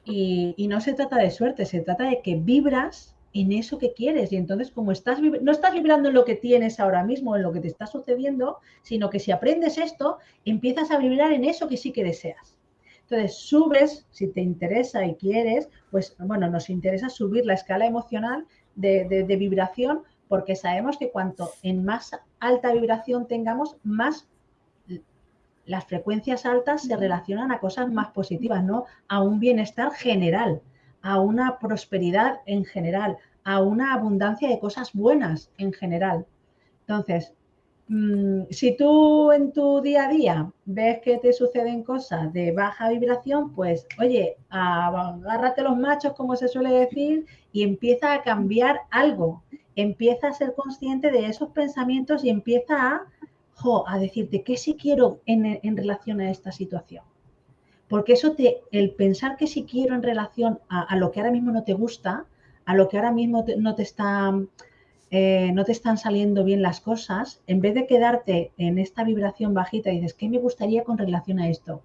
Speaker 1: Y, no se trata de suerte, se trata de que vibras en eso que quieres. Y entonces, como estás no estás vibrando en lo que tienes ahora mismo, en lo que te está sucediendo, sino que si aprendes esto, empiezas a vibrar en eso que sí que deseas. Entonces, subes, si te interesa y quieres, pues bueno, nos interesa subir la escala emocional de, vibración, porque sabemos que cuanto en más alta vibración tengamos, más las frecuencias altas se relacionan a cosas más positivas, ¿no? A un bienestar general, a una prosperidad en general, a una abundancia de cosas buenas en general. Entonces, mm, si tú en tu día a día ves que te suceden cosas de baja vibración, pues oye, agárrate los machos, como se suele decir, y empieza a cambiar algo, empieza a ser consciente de esos pensamientos y empieza a, a decirte qué sí quiero en, relación a esta situación. Porque eso te, el pensar que sí quiero en relación a, lo que ahora mismo no te gusta, a lo que ahora mismo no te está eh, no te están saliendo bien las cosas, en vez de quedarte en esta vibración bajita dices, ¿qué me gustaría con relación a esto?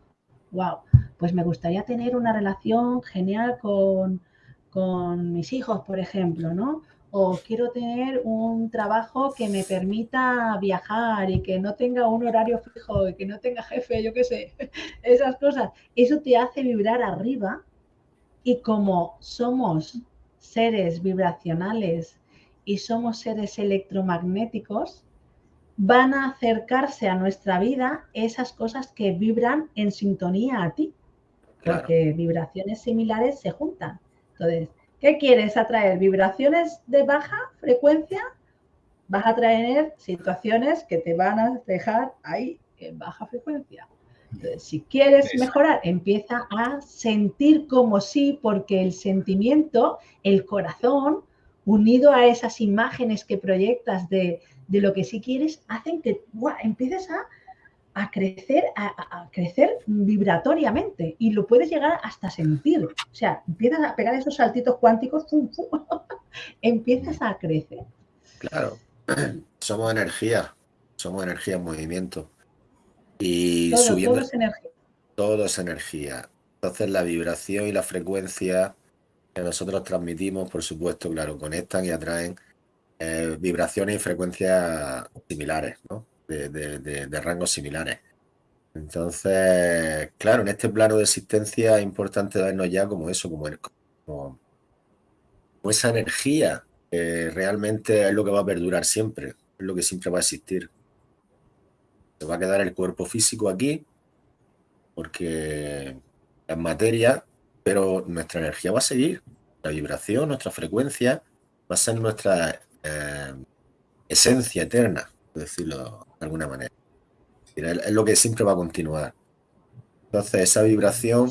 Speaker 1: Wow, pues me gustaría tener una relación genial con, con mis hijos, por ejemplo, ¿no? O quiero tener un trabajo que me permita viajar y que no tenga un horario fijo y que no tenga jefe, yo qué sé, *laughs* esas cosas. Eso te hace vibrar arriba y como somos seres vibracionales y somos seres electromagnéticos, van a acercarse a nuestra vida esas cosas que vibran en sintonía a ti, porque vibraciones similares se juntan. Entonces, ¿qué quieres atraer? ¿Vibraciones de baja frecuencia? Vas a traer situaciones que te van a dejar ahí en baja frecuencia. Entonces, si quieres mejorar, empieza a sentir como sí, porque el sentimiento, el corazón, unido a esas imágenes que proyectas de, lo que sí quieres, hacen que empieces a, crecer, a, crecer vibratoriamente y lo puedes llegar hasta sentir. O sea, empiezas a pegar esos saltitos cuánticos, *laughs* empiezas a crecer.
Speaker 3: Claro, *clears throat* somos energía, somos energía en movimiento. Y
Speaker 1: todo,
Speaker 3: subiendo.
Speaker 1: Todo es energía.
Speaker 3: Todo es energía. Entonces la vibración y la frecuencia que nosotros transmitimos, por supuesto, claro, conectan y atraen eh, vibraciones y frecuencias similares, ¿no? De, rangos similares. Entonces, claro, en este plano de existencia es importante vernos ya como eso, como, como, esa energía que realmente es lo que va a perdurar siempre, es lo que siempre va a existir. Se va a quedar el cuerpo físico aquí, porque es materia, pero nuestra energía va a seguir. La vibración, nuestra frecuencia, va a ser nuestra eh, esencia eterna, por decirlo de alguna manera. Es lo que siempre va a continuar. Entonces, esa vibración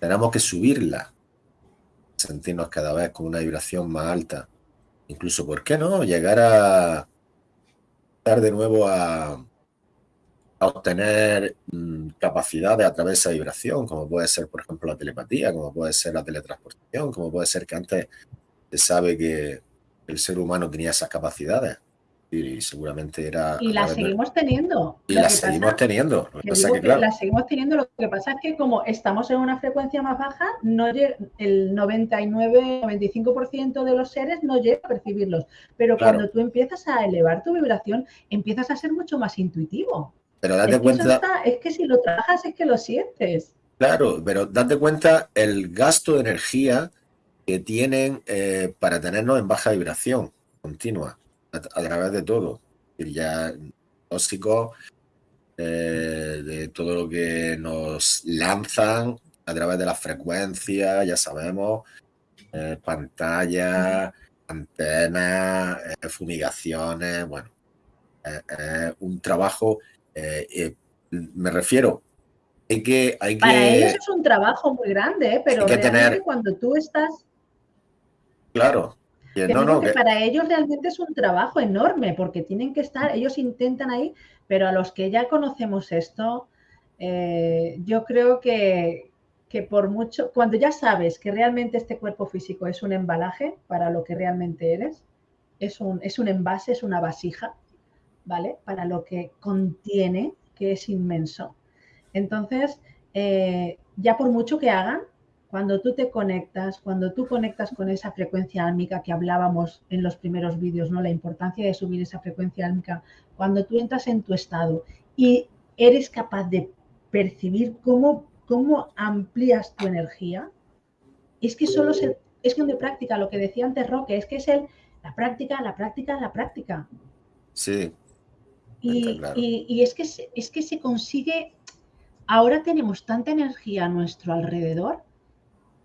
Speaker 3: tenemos que subirla, sentirnos cada vez con una vibración más alta. Incluso, ¿por qué no? Llegar a estar de nuevo a, a obtener mm, capacidades a través de esa vibración, como puede ser, por ejemplo, la telepatía, como puede ser la teletransportación, como puede ser que antes se sabe que el ser humano tenía esas capacidades y seguramente era...
Speaker 1: Y las seguimos teniendo.
Speaker 3: Y las seguimos teniendo.
Speaker 1: Las seguimos teniendo. Lo que pasa es que como estamos en una frecuencia más baja, no el 99-95% de los seres no llega a percibirlos. Pero cuando tú empiezas a elevar tu vibración, empiezas a ser mucho más intuitivo.
Speaker 3: Pero date cuenta.
Speaker 1: es que si lo trabajas es que lo sientes.
Speaker 3: Claro, pero date cuenta el gasto de energía que tienen eh, para tenernos en baja vibración continua a, través de todo. Ya tóxico eh, de todo lo que nos lanzan a través de la frecuencia, ya sabemos, eh, pantalla, antenas, fumigaciones, bueno, un trabajo eh, eh, me refiero, hay que, hay
Speaker 1: Para ellos es un trabajo muy grande, ¿eh? pero realmente cuando tú estás...
Speaker 3: Claro.
Speaker 1: No, Para ellos realmente es un trabajo enorme porque tienen que estar, ellos intentan ahí, pero a los que ya conocemos esto, yo creo que, que por mucho, cuando ya sabes que realmente este cuerpo físico es un embalaje para lo que realmente eres, es un, es un envase, es una vasija, ¿vale? Para lo que contiene, que es inmenso. Entonces, eh, ya por mucho que hagan, cuando tú te conectas, cuando tú conectas con esa frecuencia álmica que hablábamos en los primeros vídeos, ¿no? La importancia de subir esa frecuencia álmica, cuando tú entras en tu estado y eres capaz de percibir cómo, cómo amplías tu energía, es que solo es cuestión de práctica, lo que decía antes Roque, es que es el, la práctica, la práctica, la práctica.
Speaker 3: Sí,
Speaker 1: y, es, que se, es que se consigue, ahora tenemos tanta energía a nuestro alrededor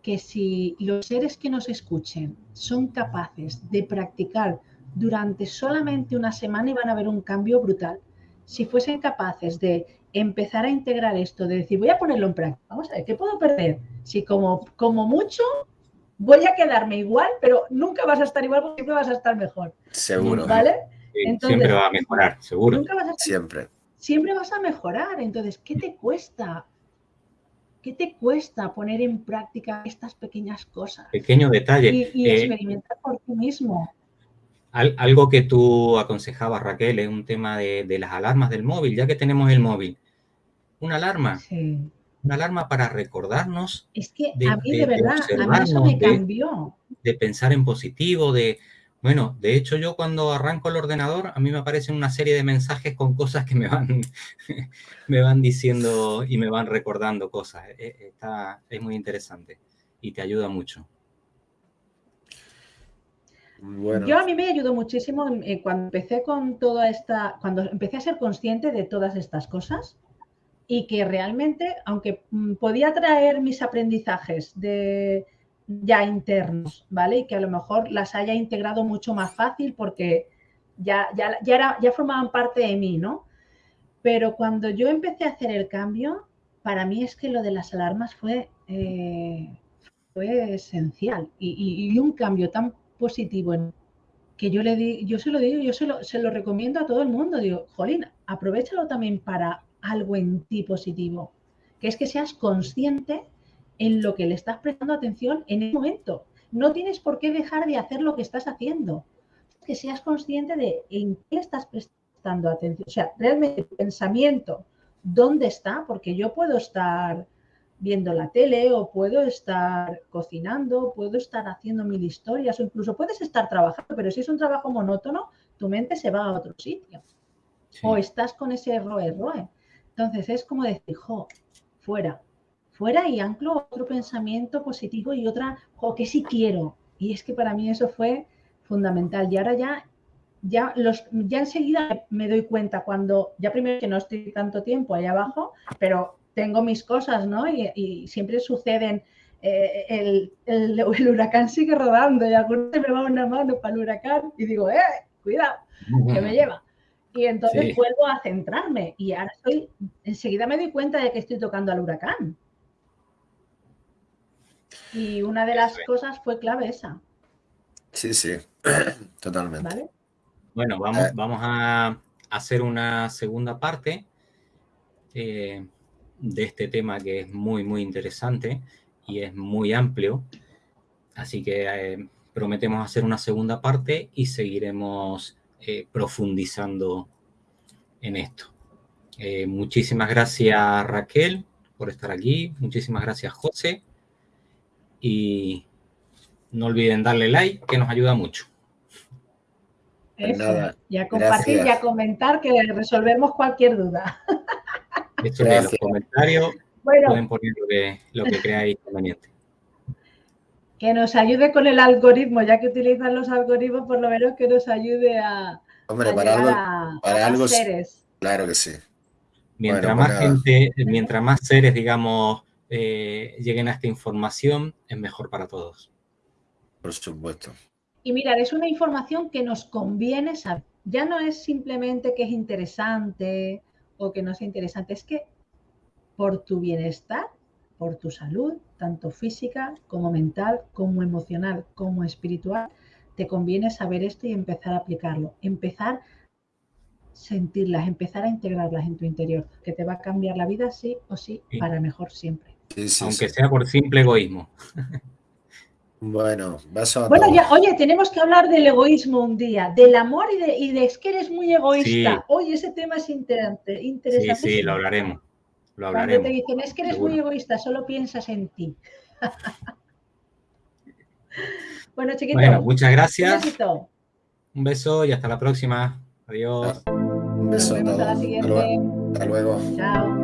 Speaker 1: que si los seres que nos escuchen son capaces de practicar durante solamente una semana y van a ver un cambio brutal. Si fuesen capaces de empezar a integrar esto, de decir, voy a ponerlo en práctica, vamos a ver, ¿qué puedo perder? Si como, como mucho voy a quedarme igual, pero nunca vas a estar igual porque siempre vas a estar mejor.
Speaker 3: Seguro.
Speaker 1: ¿Vale?
Speaker 2: siempre va a mejorar, seguro.
Speaker 3: siempre.
Speaker 1: Siempre vas a mejorar. Entonces, ¿qué te cuesta? ¿Qué te cuesta poner en práctica estas pequeñas cosas?
Speaker 2: Pequeño detalle.
Speaker 1: Y, eh, experimentar por ti mismo.
Speaker 2: algo que tú aconsejabas, Raquel, es un tema de, las alarmas del móvil, ya que tenemos el móvil. Una alarma. Una alarma para recordarnos.
Speaker 1: Es que a mí de, verdad, a mí eso me cambió.
Speaker 2: de pensar en positivo, de, bueno, de hecho yo cuando arranco el ordenador, a mí me aparecen una serie de mensajes con cosas que me van, *laughs* me van diciendo y me van recordando cosas. E, e, está, es muy interesante y te ayuda mucho.
Speaker 1: Yo a mí me ayudó muchísimo eh, cuando empecé con toda esta, cuando empecé a ser consciente de todas estas cosas y que realmente, aunque mm, podía traer mis aprendizajes de, ya internos, ¿vale? Y que a lo mejor las haya integrado mucho más fácil porque ya, ya, ya, era, ya formaban parte de mí, ¿no? Pero cuando yo empecé a hacer el cambio, para mí es que lo de las alarmas fue, eh, fue esencial y, un cambio tan positivo en que yo le di, yo se lo digo, yo se lo, se lo recomiendo a todo el mundo. Digo, Jolín, aprovechalo también para algo en ti positivo, que es que seas consciente en lo que le estás prestando atención en el momento. No tienes por qué dejar de hacer lo que estás haciendo. Que seas consciente de en qué estás prestando atención. O sea, realmente tu pensamiento, ¿dónde está? Porque yo puedo estar viendo la tele o puedo estar cocinando, puedo estar haciendo mil historias o incluso puedes estar trabajando, pero si es un trabajo monótono, tu mente se va a otro sitio. O estás con ese roe, roe. Entonces es como decir, jo, fuera, fuera y anclo otro pensamiento positivo y otra, jo, que sí quiero. Y es que para mí eso fue fundamental. Y ahora ya, ya, los, ya enseguida me doy cuenta cuando, ya primero que no estoy tanto tiempo ahí abajo, pero tengo mis cosas, ¿no? Y, siempre suceden, eh, el, el, huracán sigue rodando y algunos me va una mano para el huracán y digo, eh, cuidado, que me lleva. Y entonces vuelvo a centrarme y ahora estoy, enseguida me doy cuenta de que estoy tocando al huracán. Y una de las cosas fue clave esa.
Speaker 3: Sí, sí, *clears throat* totalmente.
Speaker 2: Bueno, vamos, eh. vamos a hacer una segunda parte. Eh, de este tema que es muy, muy interesante y es muy amplio. Así que eh, prometemos hacer una segunda parte y seguiremos eh, profundizando en esto. Eh, muchísimas gracias Raquel por estar aquí. Muchísimas gracias José. Y no olviden darle like, que nos ayuda mucho.
Speaker 1: Pues y a compartir y a comentar que resolvemos cualquier duda. *laughs*
Speaker 2: Esto en los comentarios pueden poner lo que, creáis conveniente.
Speaker 1: Que nos ayude con el algoritmo, ya que utilizan los algoritmos, por lo menos que nos ayude a,
Speaker 3: Hombre, para algo, para algo seres. Claro que sí.
Speaker 2: Mientras más gente, mientras más seres, digamos, eh, lleguen a esta información, es mejor para todos.
Speaker 3: Por supuesto.
Speaker 1: Y mirar, es una información que nos conviene saber. Ya no es simplemente que es interesante, o que no sea interesante, es que por tu bienestar, por tu salud, tanto física como mental, como emocional, como espiritual, te conviene saber esto y empezar a aplicarlo, empezar a sentirlas, empezar a integrarlas en tu interior, que te va a cambiar la vida sí o sí, para mejor siempre.
Speaker 2: Aunque sea por simple egoísmo.
Speaker 3: Bueno, vas a
Speaker 1: Bueno, ya, oye, tenemos que hablar del egoísmo un día, del amor y de, y de es que eres muy egoísta. Oye, ese tema es interesante.
Speaker 2: Sí, sí, lo hablaremos. Lo hablaremos.
Speaker 1: Cuando te dicen, es que eres muy egoísta, solo piensas en ti. *laughs* bueno, chiquitos. Bueno,
Speaker 2: muchas gracias. Un, un beso y hasta la próxima. Adiós.
Speaker 3: Un beso a todos. Hasta luego. Chao.